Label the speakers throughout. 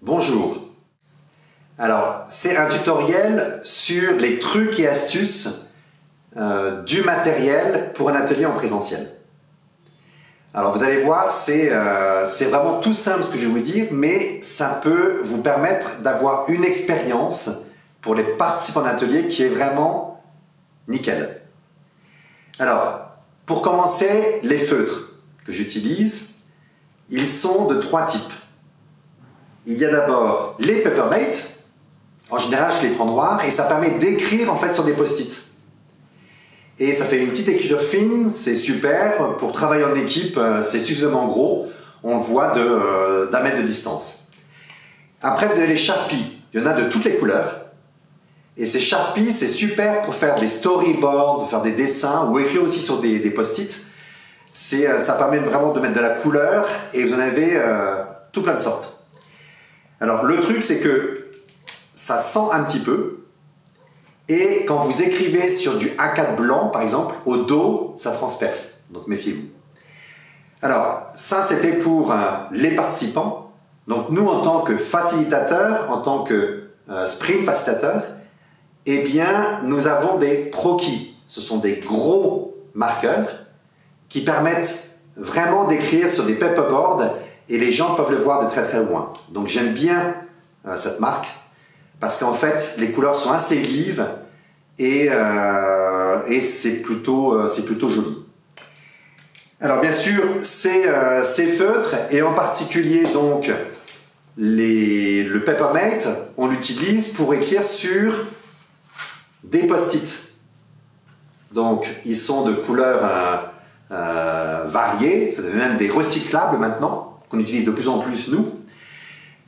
Speaker 1: Bonjour. Alors, c'est un tutoriel sur les trucs et astuces euh, du matériel pour un atelier en présentiel. Alors vous allez voir, euh, c'est vraiment tout simple ce que je vais vous dire, mais ça peut vous permettre d'avoir une expérience pour les participants d'atelier qui est vraiment nickel. Alors, pour commencer, les feutres que j'utilise, ils sont de trois types. Il y a d'abord les Peppermate, en général je les prends noirs, et ça permet d'écrire en fait sur des post-it. Et ça fait une petite écriture fine, c'est super. Pour travailler en équipe, euh, c'est suffisamment gros. On le voit euh, d'un mètre de distance. Après, vous avez les Sharpies. Il y en a de toutes les couleurs. Et ces Sharpies, c'est super pour faire des storyboards, faire des dessins ou écrire aussi sur des, post-it. Euh, ça permet vraiment de mettre de la couleur et vous en avez tout plein de sortes. Alors, le truc, c'est que ça sent un petit peu. Et quand vous écrivez sur du A4 blanc, par exemple, au dos, ça transperce. Donc méfiez-vous. Alors, ça c'était pour euh, les participants. Donc nous, en tant que facilitateurs, en tant que euh, sprint facilitateur, eh bien, nous avons des proquis. Ce sont des gros marqueurs qui permettent vraiment d'écrire sur des paperboards et les gens peuvent le voir de très très loin. Donc j'aime bien euh, cette marque parce qu'en fait, les couleurs sont assez vives et, euh, c'est plutôt, euh, joli. Alors bien sûr, ces, euh, feutres, et en particulier donc le Peppermate, on l'utilise pour écrire sur des post-it. Donc ils sont de couleurs variées, c'est même des recyclables maintenant, qu'on utilise de plus en plus nous.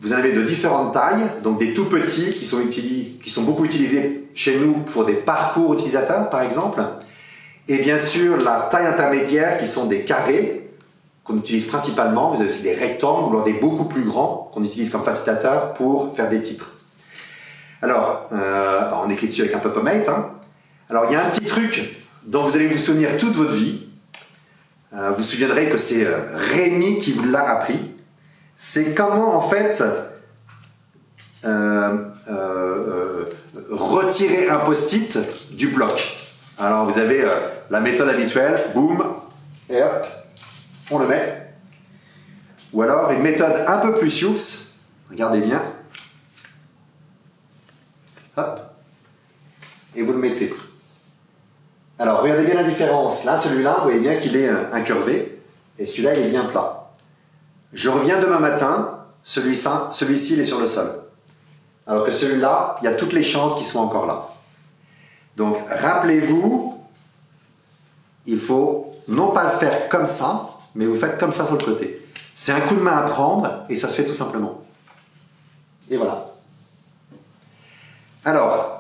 Speaker 1: Vous en avez de différentes tailles, donc des tout petits qui sont, beaucoup utilisés chez nous pour des parcours utilisateurs par exemple, et bien sûr la taille intermédiaire qui sont des carrés qu'on utilise principalement, vous avez aussi des rectangles ou des beaucoup plus grands qu'on utilise comme facilitateur pour faire des titres. Alors, euh, bah, on écrit dessus avec un Pop-O-Mate. Hein. Alors il y a un petit truc dont vous allez vous souvenir toute votre vie. Euh, vous vous souviendrez que c'est euh, Rémi qui vous l'a appris c'est comment en fait euh, retirer un post-it du bloc. Alors vous avez la méthode habituelle, boum, et hop, on le met. Ou alors une méthode un peu plus sioux, regardez bien, hop, et vous le mettez. Alors regardez bien la différence. Là, celui-là, vous voyez bien qu'il est incurvé, et celui-là, il est bien plat. Je reviens demain matin, celui-ci, celui il est sur le sol. Alors que celui-là, il y a toutes les chances qu'il soit encore là. Donc, rappelez-vous, il faut non pas le faire comme ça, mais vous faites comme ça sur le côté. C'est un coup de main à prendre et ça se fait tout simplement. Et voilà. Alors,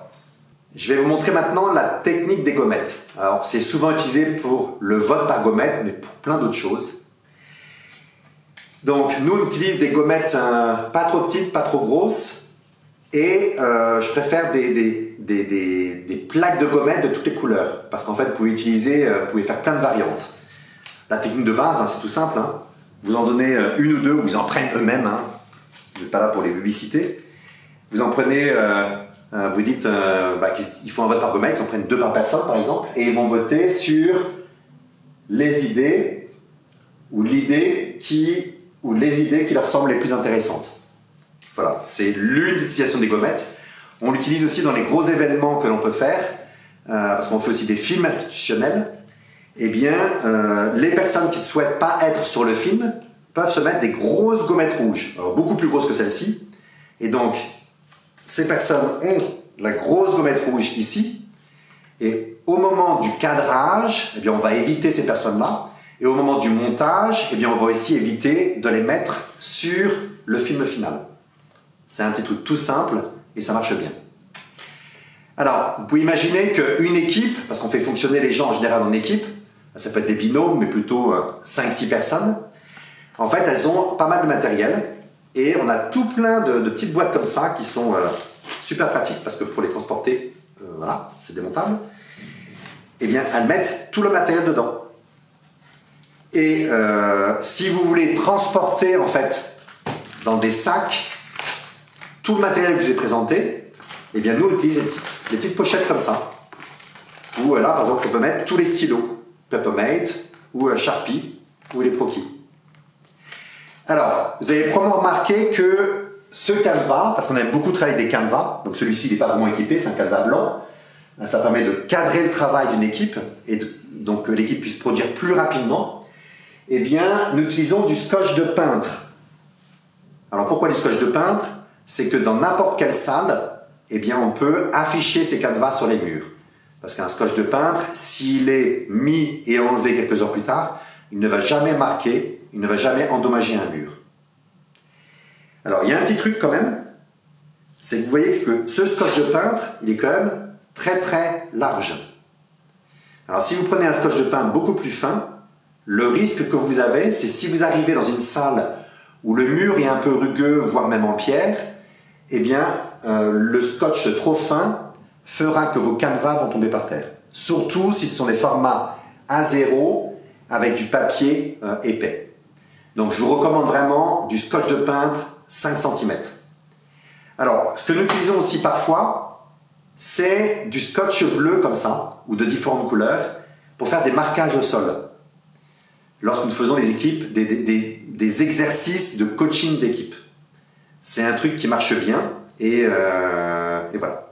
Speaker 1: je vais vous montrer maintenant la technique des gommettes. Alors, c'est souvent utilisé pour le vote par gommette, mais pour plein d'autres choses. Donc nous on utilise des gommettes euh, pas trop petites, pas trop grosses et euh, je préfère des, plaques de gommettes de toutes les couleurs parce qu'en fait vous pouvez utiliser, euh, vous pouvez faire plein de variantes. La technique de base, hein, c'est tout simple, hein. vous en donnez une ou deux ou ils en prennent eux-mêmes, hein. vous n'êtes pas là pour les publiciter. Vous en prenez, vous dites bah, qu'il faut un vote par gommette, ils en prennent deux par personne par exemple et ils vont voter sur les idées ou l'idée qui ou les idées qui leur semblent les plus intéressantes. Voilà, c'est l'une utilisation des gommettes. On l'utilise aussi dans les gros événements que l'on peut faire, euh, parce qu'on fait aussi des films institutionnels. Eh bien, euh, les personnes qui ne souhaitent pas être sur le film peuvent se mettre des grosses gommettes rouges, beaucoup plus grosses que celle-ci. Et donc, ces personnes ont la grosse gommette rouge ici, et au moment du cadrage, eh bien, on va éviter ces personnes-là, et au moment du montage, eh bien, on va aussi éviter de les mettre sur le film final. C'est un petit truc tout simple et ça marche bien. Alors, vous pouvez imaginer qu'une équipe, parce qu'on fait fonctionner les gens en général en équipe, ça peut être des binômes, mais plutôt 5-6 euh, personnes, en fait, elles ont pas mal de matériel et on a tout plein de, petites boîtes comme ça qui sont euh, super pratiques parce que pour les transporter, euh, voilà, c'est démontable. Eh bien, elles mettent tout le matériel dedans. Et euh, si vous voulez transporter en fait dans des sacs, tout le matériel que je vous ai présenté, eh bien nous on utilise des petites, pochettes comme ça. Où là par exemple on peut mettre tous les stylos, Peppermate ou Sharpie ou les Proki. Alors, vous avez probablement remarqué que ce canevas, parce qu'on aime beaucoup travailler avec des canevas, donc celui-ci n'est pas vraiment équipé, c'est un canevas blanc, ça permet de cadrer le travail d'une équipe et donc que l'équipe puisse produire plus rapidement. Eh bien, nous utilisons du scotch de peintre. Alors pourquoi du scotch de peintre? C'est que dans n'importe quelle salle, eh bien, on peut afficher ces canevas sur les murs. Parce qu'un scotch de peintre, s'il est mis et enlevé quelques heures plus tard, il ne va jamais marquer, il ne va jamais endommager un mur. Alors, il y a un petit truc quand même, c'est que vous voyez que ce scotch de peintre, il est quand même très très large. Alors, si vous prenez un scotch de peintre beaucoup plus fin, le risque que vous avez, c'est si vous arrivez dans une salle où le mur est un peu rugueux, voire même en pierre, eh bien, euh, le scotch trop fin fera que vos canevas vont tomber par terre. Surtout si ce sont des formats A0 avec du papier euh, épais. Donc, je vous recommande vraiment du scotch de peintre 5 cm. Alors, ce que nous utilisons aussi parfois, c'est du scotch bleu comme ça, ou de différentes couleurs, pour faire des marquages au sol lorsque nous faisons les équipes, des, exercices de coaching d'équipe. C'est un truc qui marche bien euh, et, voilà.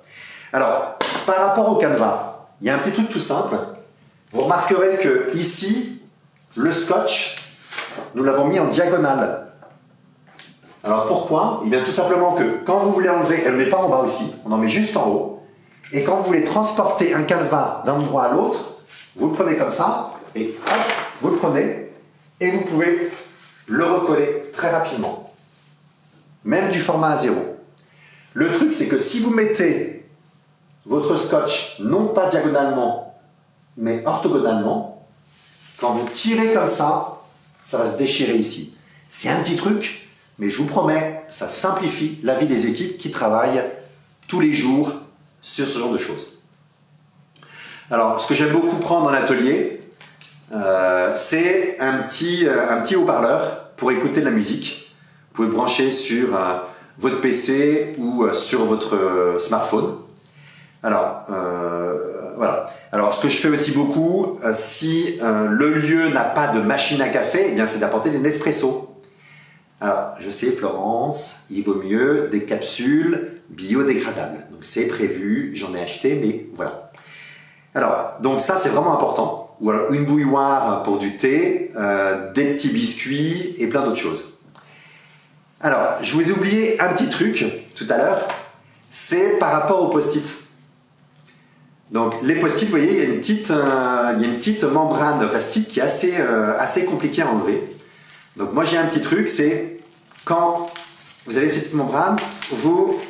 Speaker 1: Alors, par rapport au canevas, il y a un petit truc tout simple. Vous remarquerez que ici, le scotch, nous l'avons mis en diagonale. Alors pourquoi? Eh bien tout simplement que quand vous voulez enlever, elle ne met pas en bas aussi, on en met juste en haut. Et quand vous voulez transporter un canevas d'un endroit à l'autre, vous le prenez comme ça, et hop, vous le prenez et vous pouvez le recoller très rapidement. Même du format A0. Le truc, c'est que si vous mettez votre scotch non pas diagonalement, mais orthogonalement, quand vous tirez comme ça, ça va se déchirer ici. C'est un petit truc, mais je vous promets, ça simplifie la vie des équipes qui travaillent tous les jours sur ce genre de choses. Alors, ce que j'aime beaucoup prendre en atelier, euh, c'est un petit, euh, un petit haut-parleur pour écouter de la musique. Vous pouvez brancher sur euh, votre PC ou sur votre smartphone. Alors, voilà. Alors, ce que je fais aussi beaucoup, si le lieu n'a pas de machine à café, eh bien, c'est d'apporter des Nespresso. Alors, je sais, Florence, il vaut mieux des capsules biodégradables. Donc, c'est prévu, j'en ai acheté, mais voilà. Alors, donc ça, c'est vraiment important ou alors une bouilloire pour du thé, euh, des petits biscuits et plein d'autres choses. Alors, je vous ai oublié un petit truc tout à l'heure, c'est par rapport aux post-it. Donc les post-it, vous voyez, il y, a une petite, euh, il membrane plastique qui est assez, euh, assez compliquée à enlever. Donc moi j'ai un petit truc, c'est quand vous avez cette membrane, vous,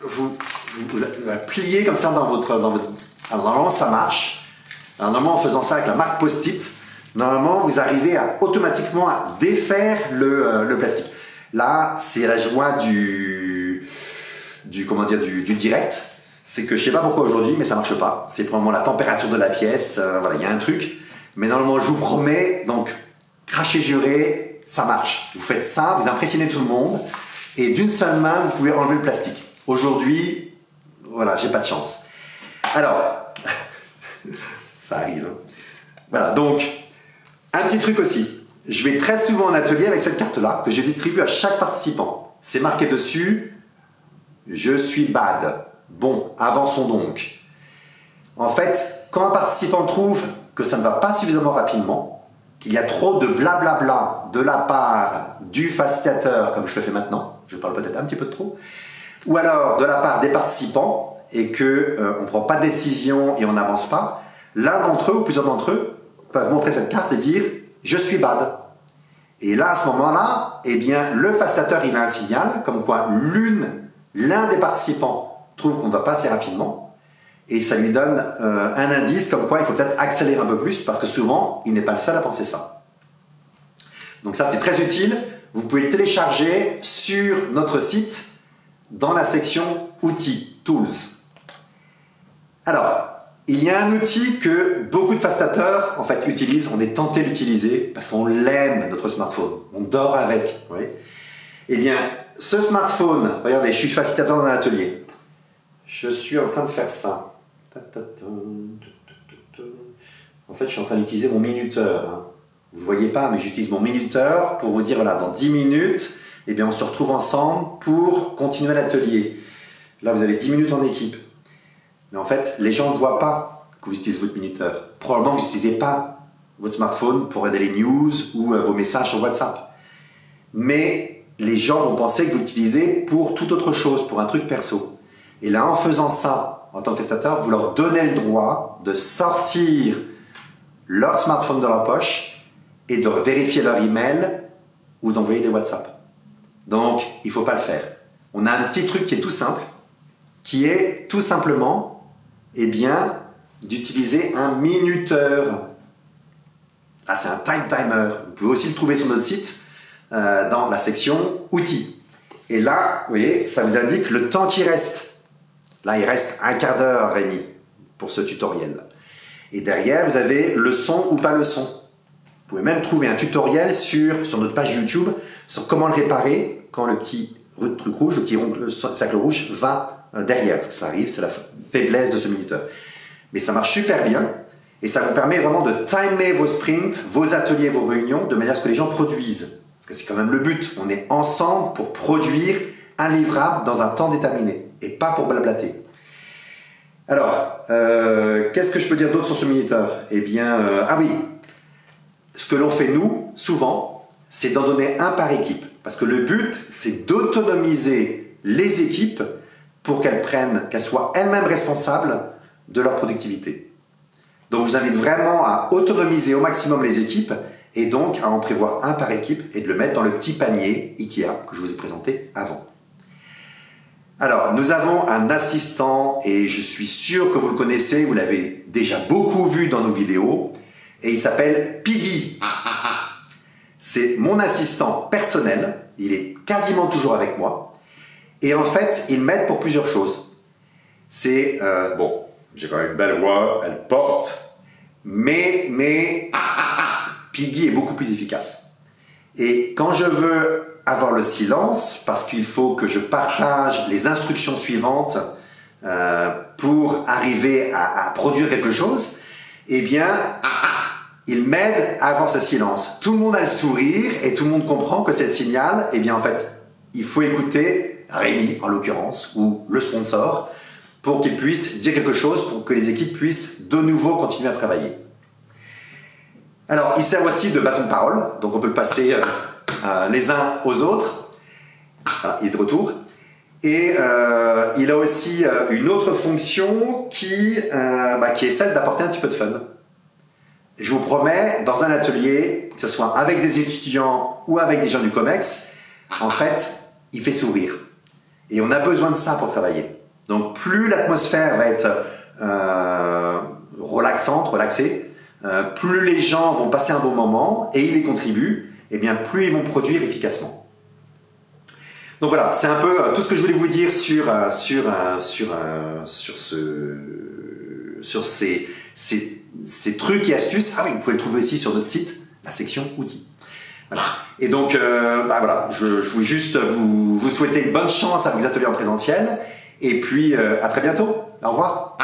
Speaker 1: vous, la pliez comme ça dans votre, dans votre alors normalement ça marche. Normalement en faisant ça avec la marque Post-it, normalement vous arrivez à automatiquement à défaire le, euh, plastique. Là c'est la joie du, du, comment dire, du, direct. C'est que je sais pas pourquoi aujourd'hui mais ça marche pas. C'est probablement la température de la pièce, euh, voilà il y a un truc. Mais normalement je vous promets, donc cracher juré, ça marche. Vous faites ça, vous impressionnez tout le monde et d'une seule main vous pouvez enlever le plastique. Aujourd'hui, voilà, j'ai pas de chance. Alors, ça arrive. Hein. Voilà, donc, un petit truc aussi. Je vais très souvent en atelier avec cette carte-là, que je distribue à chaque participant. C'est marqué dessus, je suis bad. Bon, avançons donc. En fait, quand un participant trouve que ça ne va pas suffisamment rapidement, qu'il y a trop de blablabla de la part du facilitateur, comme je le fais maintenant, je parle peut-être un petit peu trop, ou alors de la part des participants, et qu'on euh, on ne prend pas de décision et on n'avance pas, l'un d'entre eux ou plusieurs d'entre eux peuvent montrer cette carte et dire « je suis bad ». Et là, à ce moment-là, eh bien, le facilitateur, il a un signal, comme quoi l'une, l'un des participants trouve qu'on ne va pas assez rapidement, et ça lui donne euh, un indice comme quoi il faut peut-être accélérer un peu plus, parce que souvent, il n'est pas le seul à penser ça. Donc ça, c'est très utile. Vous pouvez télécharger sur notre site dans la section Outils, Tools. Alors, il y a un outil que beaucoup de fastateurs en fait utilisent, on est tenté d'utiliser parce qu'on l'aime notre smartphone, on dort avec. Oui. Eh bien, ce smartphone, regardez, je suis facilitateur dans un atelier. Je suis en train de faire ça. En fait, je suis en train d'utiliser mon minuteur. Hein. Vous ne voyez pas, mais j'utilise mon minuteur pour vous dire, voilà, dans 10 minutes, eh bien, on se retrouve ensemble pour continuer l'atelier. Là, vous avez 10 minutes en équipe. Mais en fait, les gens ne voient pas que vous utilisez votre minuteur. Probablement, vous n'utilisez pas votre smartphone pour aider les news ou euh, vos messages sur WhatsApp. Mais les gens vont penser que vous l'utilisez pour toute autre chose, pour un truc perso. Et là, en faisant ça, en tant que prestataire, vous leur donnez le droit de sortir leur smartphone de leur poche et de vérifier leur email ou d'envoyer des WhatsApp. Donc, il ne faut pas le faire. On a un petit truc qui est tout simple, qui est tout simplement, eh bien, d'utiliser un minuteur. Ah, c'est un time timer. Vous pouvez aussi le trouver sur notre site euh, dans la section outils. Et là, vous voyez, ça vous indique le temps qui reste. Là, il reste un quart d'heure, Rémi, pour ce tutoriel. Et derrière, vous avez le son ou pas le son. Vous pouvez même trouver un tutoriel sur, sur notre page YouTube sur comment le réparer quand le petit truc rouge, le petit rond, le cercle rouge va euh, derrière. Parce que ça arrive, c'est la faiblesse de ce minuteur. Mais ça marche super bien et ça vous permet vraiment de timer vos sprints, vos ateliers, vos réunions de manière à ce que les gens produisent. Parce que c'est quand même le but. On est ensemble pour produire un livrable dans un temps déterminé et pas pour blablater. Alors, euh, qu'est-ce que je peux dire d'autre sur ce minuteur? Eh bien, euh, ah oui, ce que l'on fait nous, souvent, c'est d'en donner un par équipe. Parce que le but, c'est d'autonomiser les équipes pour qu'elles prennent, qu'elles soient elles-mêmes responsables de leur productivité. Donc, je vous invite vraiment à autonomiser au maximum les équipes et donc à en prévoir un par équipe et de le mettre dans le petit panier IKEA que je vous ai présenté avant. Alors, nous avons un assistant et je suis sûr que vous le connaissez, vous l'avez déjà beaucoup vu dans nos vidéos et il s'appelle Piggy. C'est mon assistant personnel, il est quasiment toujours avec moi et en fait, il m'aide pour plusieurs choses. C'est, euh, bon, j'ai quand même une belle voix, elle porte, mais, mais, Piggy est beaucoup plus efficace. Et quand je veux avoir le silence parce qu'il faut que je partage les instructions suivantes euh, pour arriver à, produire quelque chose, eh bien, il m'aide à avoir ce silence. Tout le monde a le sourire et tout le monde comprend que c'est le signal. Eh bien, en fait, il faut écouter Rémi, en l'occurrence, ou le sponsor, pour qu'il puisse dire quelque chose, pour que les équipes puissent de nouveau continuer à travailler. Alors, il sert aussi de bâton de parole, donc on peut le passer euh, euh, les uns aux autres. Ah, il est de retour. Et euh, il a aussi euh, une autre fonction qui, bah, qui est celle d'apporter un petit peu de fun. Je vous promets, dans un atelier, que ce soit avec des étudiants ou avec des gens du COMEX, en fait, il fait sourire. Et on a besoin de ça pour travailler. Donc plus l'atmosphère va être relaxante, relaxée, plus les gens vont passer un bon moment et il y contribue, et eh bien plus ils vont produire efficacement. Donc voilà, c'est un peu euh, tout ce que je voulais vous dire sur, euh, sur, euh, sur, sur, ce, sur ces, ces, ces, trucs et astuces. Ah oui, vous pouvez le trouver aussi sur notre site, la section outils. Voilà. Et donc, bah voilà, je, je voulais juste vous, vous souhaiter bonne chance à vos ateliers en présentiel. Et puis, à très bientôt. Au revoir.